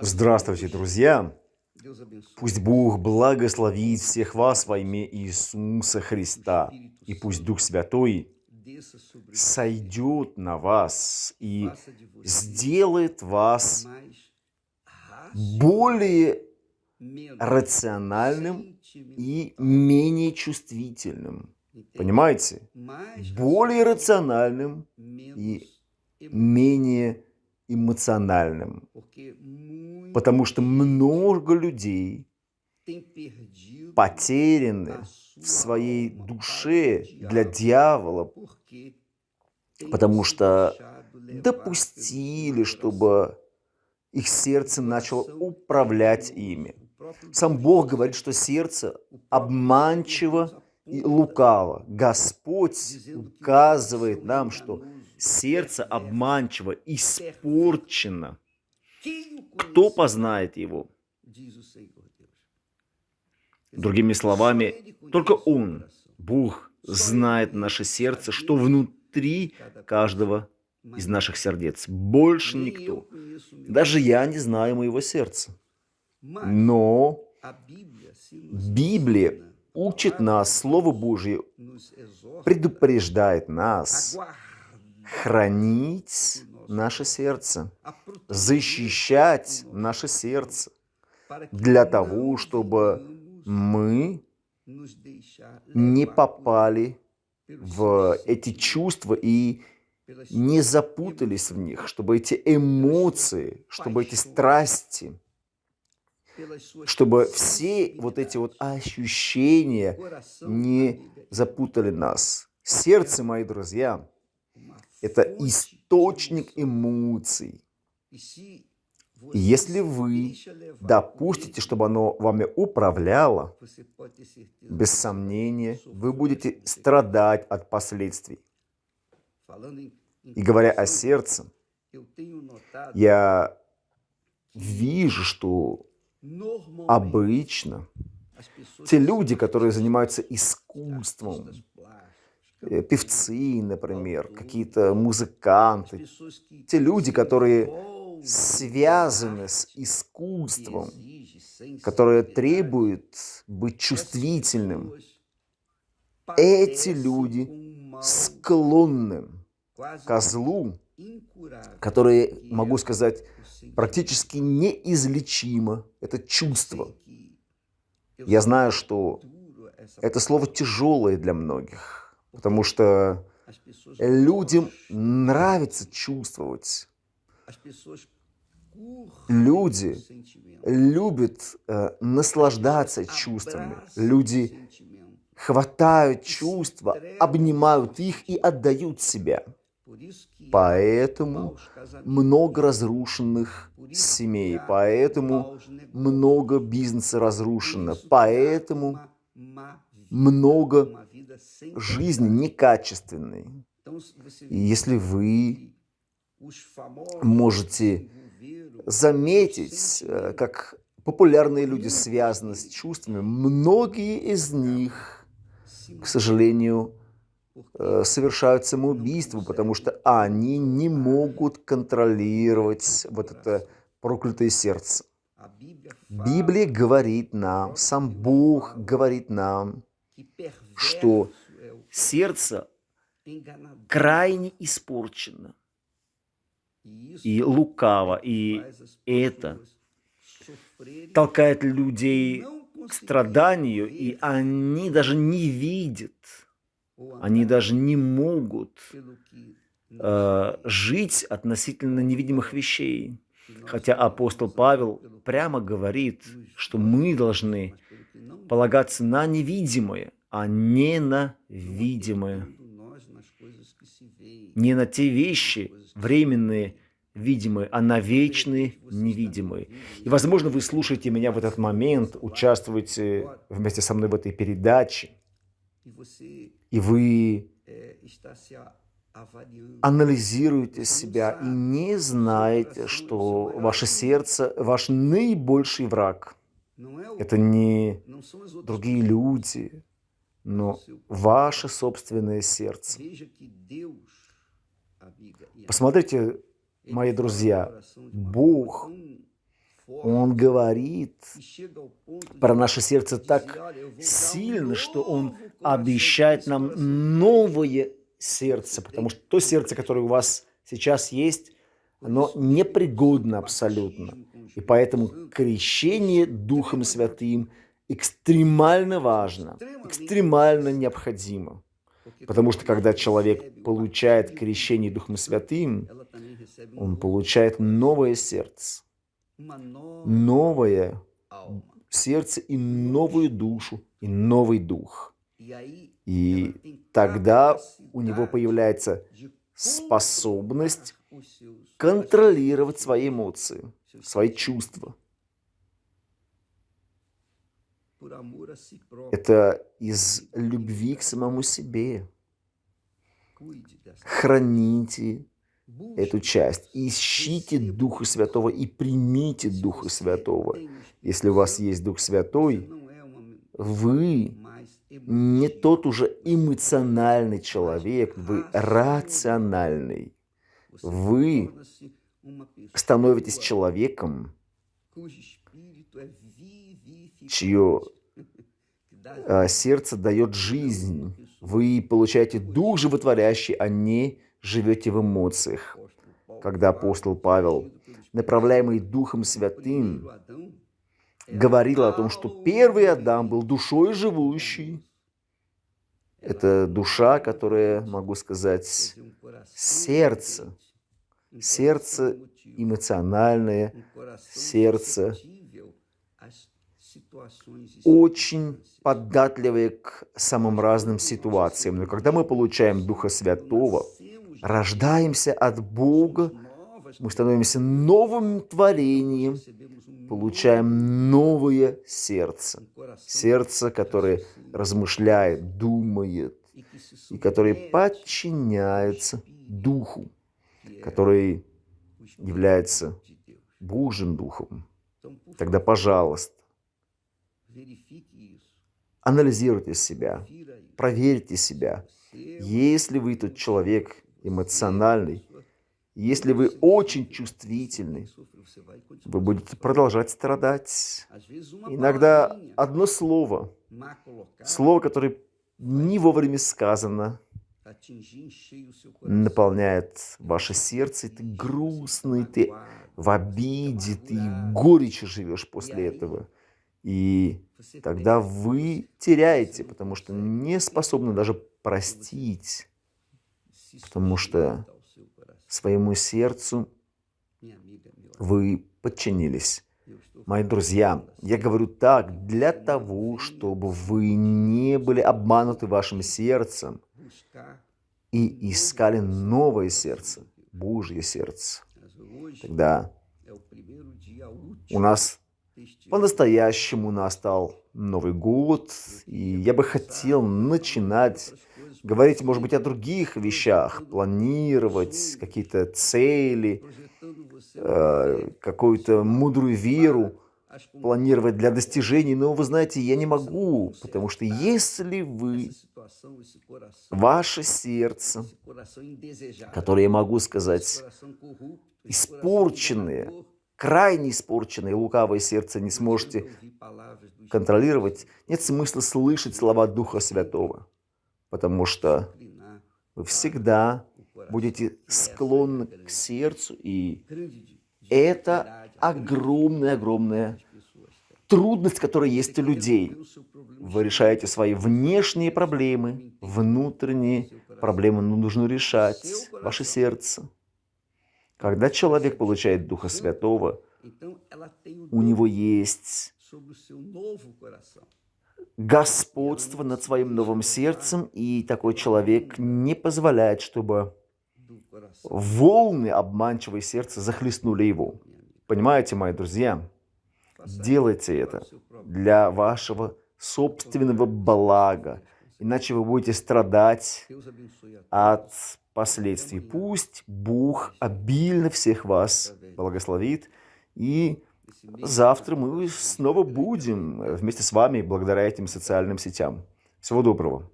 Здравствуйте, друзья! Пусть Бог благословит всех вас во имя Иисуса Христа, и пусть Дух Святой сойдет на вас и сделает вас более рациональным и менее чувствительным. Понимаете? Более рациональным и менее эмоциональным. Потому что много людей потеряны в своей душе для дьявола, потому что допустили, чтобы их сердце начало управлять ими. Сам Бог говорит, что сердце обманчиво лукаво. Господь указывает нам, что сердце обманчиво, испорчено. Кто познает его? Другими словами, только Он, Бог, знает наше сердце, что внутри каждого из наших сердец. Больше никто. Даже я не знаю моего сердца. Но Библия учит нас, Слово Божье предупреждает нас хранить наше сердце, защищать наше сердце для того, чтобы мы не попали в эти чувства и не запутались в них, чтобы эти эмоции, чтобы эти страсти, чтобы все вот эти вот ощущения не запутали нас. Сердце, мои друзья, это источник эмоций. И если вы допустите, чтобы оно вами управляло, без сомнения, вы будете страдать от последствий. И говоря о сердце, я вижу, что обычно те люди, которые занимаются искусством, э, певцы, например, какие-то музыканты, те люди, которые связаны с искусством, которые требуют быть чувствительным, эти люди склонны ко злу, которые, могу сказать, практически неизлечимо. Это чувство. Я знаю, что это слово тяжелое для многих, потому что людям нравится чувствовать. Люди любят э, наслаждаться чувствами. Люди хватают чувства, обнимают их и отдают себя. Поэтому много разрушенных семей, поэтому много бизнеса разрушено, поэтому много жизни некачественной. И если вы можете заметить, э, как популярные люди связаны с чувствами, многие из них, к сожалению, совершают самоубийство, потому что они не могут контролировать вот это проклятое сердце. Библия говорит нам, сам Бог говорит нам, что сердце крайне испорчено и лукаво, и это толкает людей к страданию, и они даже не видят, они даже не могут э, жить относительно невидимых вещей. Хотя апостол Павел прямо говорит, что мы должны полагаться на невидимое, а не на видимое. Не на те вещи временные, видимые, а на вечные, невидимые. И, возможно, вы слушаете меня в этот момент, участвуете вместе со мной в этой передаче, и вы анализируете себя и не знаете, что ваше сердце – ваш наибольший враг. Это не другие люди, но ваше собственное сердце. Посмотрите, мои друзья, Бог Он говорит про наше сердце так сильно, что Он обещает нам новое сердце, потому что то сердце, которое у вас сейчас есть, оно непригодно абсолютно. И поэтому крещение Духом Святым экстремально важно, экстремально необходимо. Потому что когда человек получает крещение Духом Святым, он получает новое сердце, новое сердце и новую душу, и новый дух. И тогда у него появляется способность контролировать свои эмоции, свои чувства. Это из любви к самому себе. Храните эту часть. Ищите Духа Святого и примите Духа Святого. Если у вас есть Дух Святой, вы не тот уже эмоциональный человек, вы рациональный. Вы становитесь человеком, чье а, сердце дает жизнь. Вы получаете дух животворящий, а не живете в эмоциях. Когда апостол Павел, направляемый Духом Святым, говорил о том, что первый Адам был душой живущей. Это душа, которая, могу сказать, сердце. Сердце эмоциональное, сердце очень податливые к самым разным ситуациям. Но когда мы получаем Духа Святого, рождаемся от Бога, мы становимся новым творением, получаем новое сердце. Сердце, которое размышляет, думает, и которое подчиняется Духу, который является Божьим Духом. Тогда, пожалуйста, анализируйте себя, проверьте себя. Если вы тот человек эмоциональный, если вы очень чувствительны, вы будете продолжать страдать. Иногда одно слово, слово, которое не вовремя сказано, наполняет ваше сердце, и ты грустный, ты в обиде, ты горечи живешь после этого. И тогда вы теряете, потому что не способны даже простить, потому что своему сердцу вы подчинились. Мои друзья, я говорю так для того, чтобы вы не были обмануты вашим сердцем и искали новое сердце, Божье сердце. Тогда у нас по-настоящему настал Новый год, и я бы хотел начинать говорить, может быть, о других вещах, планировать какие-то цели, э, какую-то мудрую веру, планировать для достижений, но вы знаете, я не могу, потому что если вы, ваше сердце, которое я могу сказать, испорченное, крайне испорченное лукавое сердце не сможете контролировать, нет смысла слышать слова Духа Святого потому что вы всегда будете склонны к сердцу, и это огромная-огромная трудность, которая есть у людей. Вы решаете свои внешние проблемы, внутренние проблемы нужно решать, ваше сердце. Когда человек получает Духа Святого, у него есть господство над своим новым сердцем, и такой человек не позволяет, чтобы волны обманчивой сердца захлестнули его. Понимаете, мои друзья? Делайте это для вашего собственного блага, иначе вы будете страдать от последствий. Пусть Бог обильно всех вас благословит и Завтра мы снова будем вместе с вами благодаря этим социальным сетям. Всего доброго.